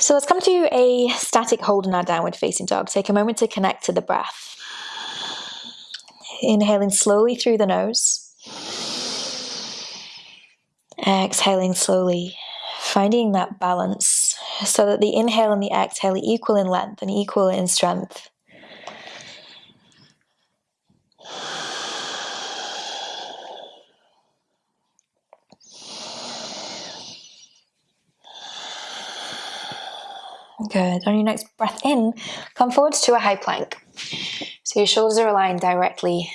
So let's come to a static hold in our downward facing dog. Take a moment to connect to the breath. Inhaling slowly through the nose. Exhaling slowly, finding that balance so that the inhale and the exhale are equal in length and equal in strength. Good. On your next breath in, come forwards to a high plank. So your shoulders are aligned directly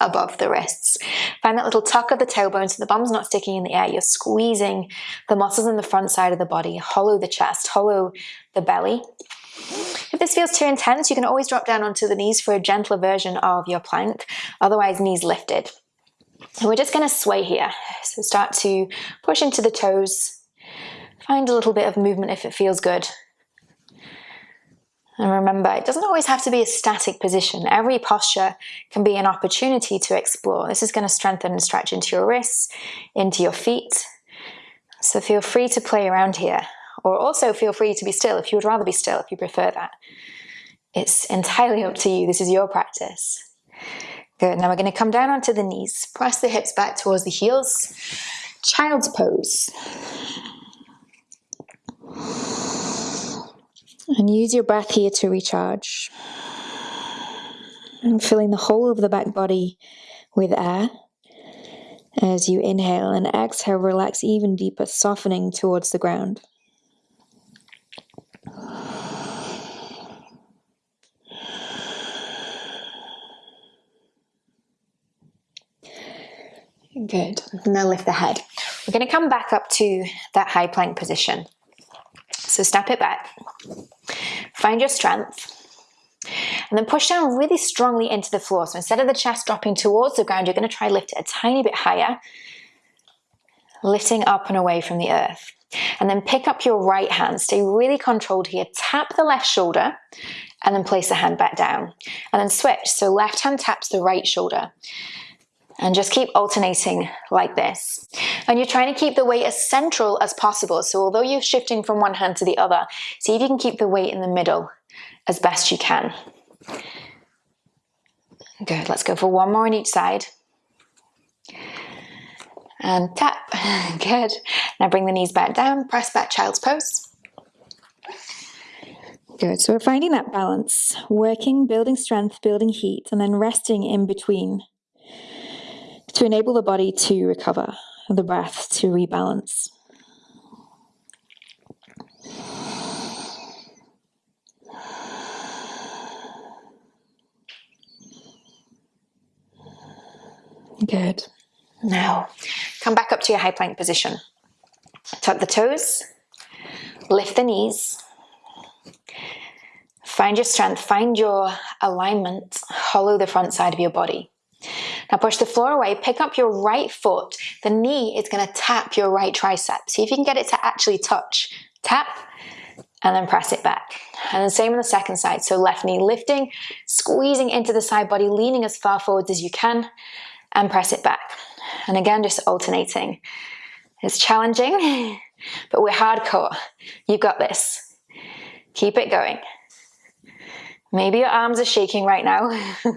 above the wrists. Find that little tuck of the tailbone so the bum's not sticking in the air. You're squeezing the muscles in the front side of the body. Hollow the chest, hollow the belly. If this feels too intense, you can always drop down onto the knees for a gentler version of your plank, otherwise knees lifted. And we're just gonna sway here. So start to push into the toes. Find a little bit of movement if it feels good. And remember, it doesn't always have to be a static position. Every posture can be an opportunity to explore. This is going to strengthen and stretch into your wrists, into your feet. So feel free to play around here. Or also feel free to be still if you would rather be still, if you prefer that. It's entirely up to you. This is your practice. Good. Now we're going to come down onto the knees. Press the hips back towards the heels. Child's pose. And use your breath here to recharge. And filling the whole of the back body with air. As you inhale and exhale, relax even deeper, softening towards the ground. Good. Now lift the head. We're going to come back up to that high plank position. So step it back. Find your strength. And then push down really strongly into the floor. So instead of the chest dropping towards the ground, you're going to try lift it a tiny bit higher, lifting up and away from the earth. And then pick up your right hand, stay really controlled here, tap the left shoulder, and then place the hand back down. And then switch, so left hand taps the right shoulder and just keep alternating like this. And you're trying to keep the weight as central as possible. So although you're shifting from one hand to the other, see if you can keep the weight in the middle as best you can. Good, let's go for one more on each side. And tap, good. Now bring the knees back down, press back child's pose. Good, so we're finding that balance, working, building strength, building heat, and then resting in between to enable the body to recover, the breath to rebalance. Good. Now, come back up to your high plank position. Tuck the toes, lift the knees, find your strength, find your alignment, hollow the front side of your body. Now push the floor away, pick up your right foot. The knee is gonna tap your right tricep. See if you can get it to actually touch. Tap, and then press it back. And the same on the second side. So left knee lifting, squeezing into the side body, leaning as far forwards as you can, and press it back. And again, just alternating. It's challenging, but we're hardcore. You've got this. Keep it going. Maybe your arms are shaking right now.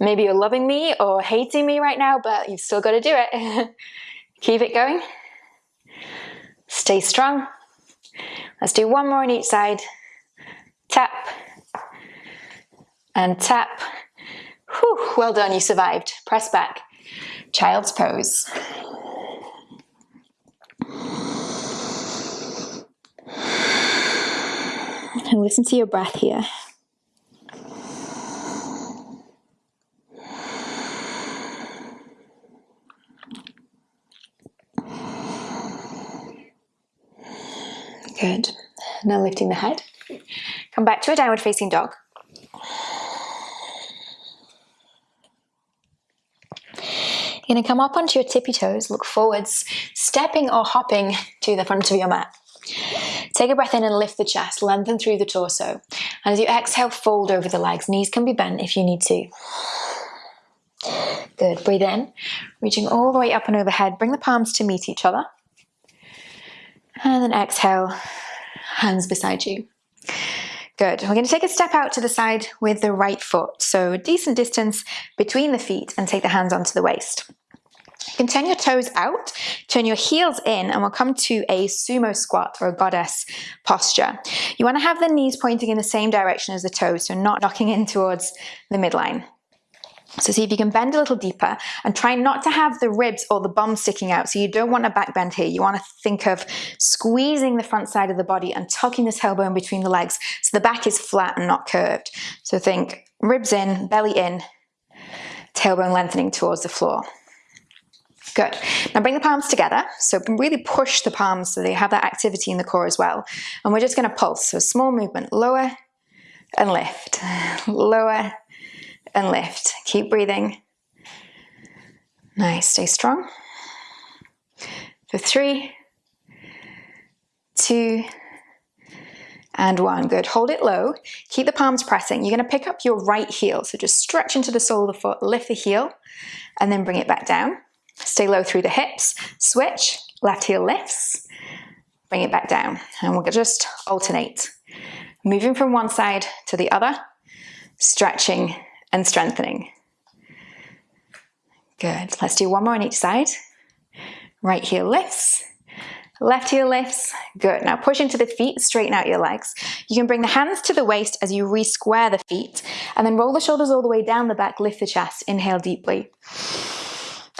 Maybe you're loving me or hating me right now, but you've still got to do it. Keep it going. Stay strong. Let's do one more on each side. Tap and tap. Whew, well done, you survived. Press back. Child's pose. And listen to your breath here. Good. Now lifting the head. Come back to a downward facing dog. You're going to come up onto your tippy toes, look forwards, stepping or hopping to the front of your mat. Take a breath in and lift the chest, lengthen through the torso. And as you exhale, fold over the legs. Knees can be bent if you need to. Good. Breathe in, reaching all the way up and overhead. Bring the palms to meet each other. And then exhale, hands beside you. Good. We're going to take a step out to the side with the right foot. So a decent distance between the feet and take the hands onto the waist. You can turn your toes out, turn your heels in, and we'll come to a sumo squat or a goddess posture. You want to have the knees pointing in the same direction as the toes, so not knocking in towards the midline. So see if you can bend a little deeper and try not to have the ribs or the bum sticking out. So you don't want a back bend here. You want to think of squeezing the front side of the body and tucking the tailbone between the legs so the back is flat and not curved. So think ribs in, belly in, tailbone lengthening towards the floor. Good. Now bring the palms together. So really push the palms so they have that activity in the core as well. And we're just going to pulse. So small movement, lower and lift, lower and lift. Keep breathing. Nice, stay strong. For three, two, and one. Good, hold it low. Keep the palms pressing. You're gonna pick up your right heel. So just stretch into the sole of the foot, lift the heel, and then bring it back down. Stay low through the hips. Switch, left heel lifts, bring it back down. And we'll just alternate. Moving from one side to the other, stretching and strengthening. Good. Let's do one more on each side. Right heel lifts, left heel lifts. Good. Now push into the feet, straighten out your legs. You can bring the hands to the waist as you re-square the feet and then roll the shoulders all the way down the back, lift the chest, inhale deeply.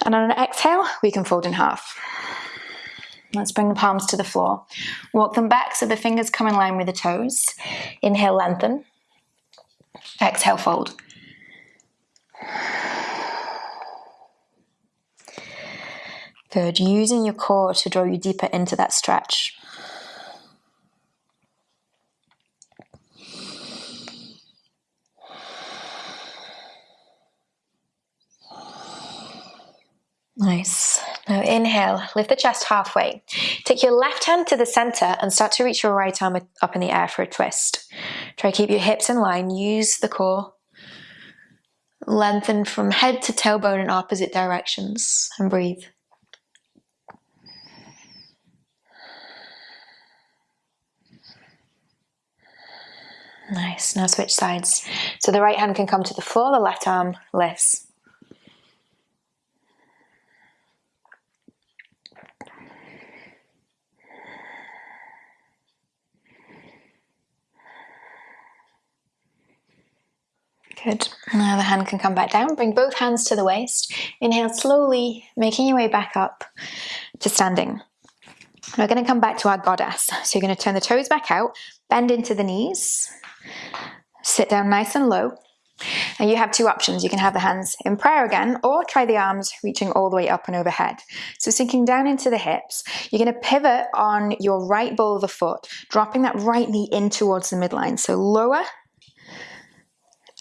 And on an exhale, we can fold in half. Let's bring the palms to the floor. Walk them back so the fingers come in line with the toes. Inhale, lengthen. Exhale, fold. Good, using your core to draw you deeper into that stretch. Nice. Now inhale, lift the chest halfway. Take your left hand to the center and start to reach your right arm up in the air for a twist. Try to keep your hips in line, use the core Lengthen from head to tailbone in opposite directions and breathe. Nice, now switch sides. So the right hand can come to the floor, the left arm lifts. Good. Now the hand can come back down. Bring both hands to the waist. Inhale slowly, making your way back up to standing. We're going to come back to our goddess. So you're going to turn the toes back out, bend into the knees, sit down nice and low. And you have two options. You can have the hands in prayer again, or try the arms reaching all the way up and overhead. So sinking down into the hips, you're going to pivot on your right ball of the foot, dropping that right knee in towards the midline. So lower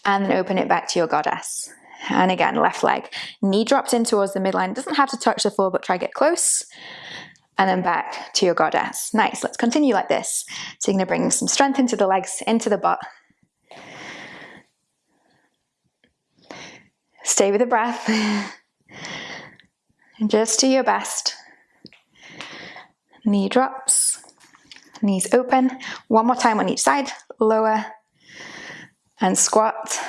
and then open it back to your goddess. And again, left leg. Knee drops in towards the midline. Doesn't have to touch the floor, but try get close. And then back to your goddess. Nice, let's continue like this. So you're gonna bring some strength into the legs, into the butt. Stay with the breath. and Just do your best. Knee drops, knees open. One more time on each side. Lower, and squat,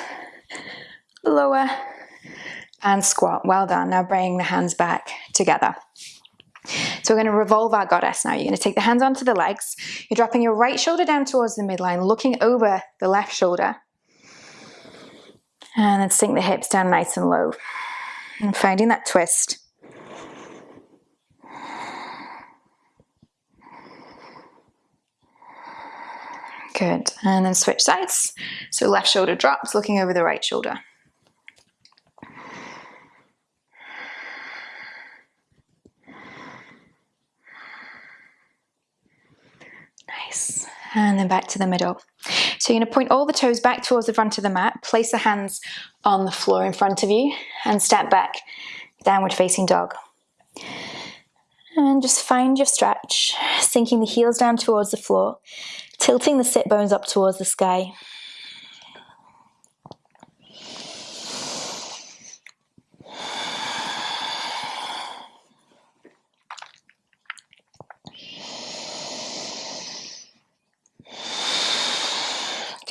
lower, and squat. Well done. Now bring the hands back together. So we're going to revolve our goddess now. You're going to take the hands onto the legs. You're dropping your right shoulder down towards the midline, looking over the left shoulder. And then sink the hips down nice and low. And finding that twist. Good, and then switch sides. So left shoulder drops, looking over the right shoulder. Nice, and then back to the middle. So you're gonna point all the toes back towards the front of the mat, place the hands on the floor in front of you, and step back, downward facing dog. And just find your stretch, sinking the heels down towards the floor, tilting the sit bones up towards the sky.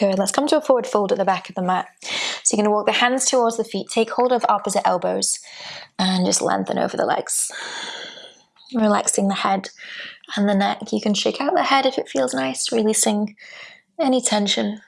Good. Let's come to a forward fold at the back of the mat. So you're to walk the hands towards the feet, take hold of opposite elbows, and just lengthen over the legs. Relaxing the head and the neck. You can shake out the head if it feels nice, releasing any tension.